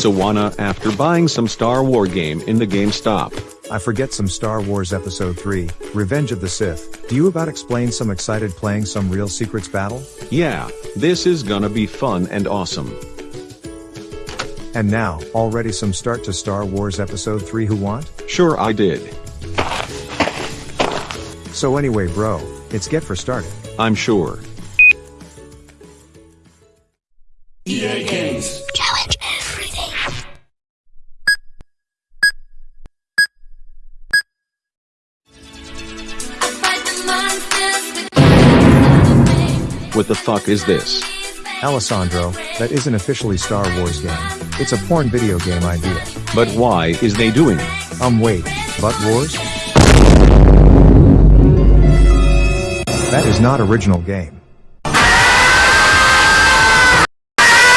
Sawana after buying some Star War game in the GameStop. I forget some Star Wars Episode 3, Revenge of the Sith. Do you about explain some excited playing some real secrets battle? Yeah, this is gonna be fun and awesome. And now, already some start to Star Wars Episode 3 who want? Sure I did. So anyway bro, it's get for started. I'm sure. EA What the fuck is this? Alessandro, that isn't officially Star Wars game. It's a porn video game idea. But why is they doing it? Um wait, butt wars? That is not original game.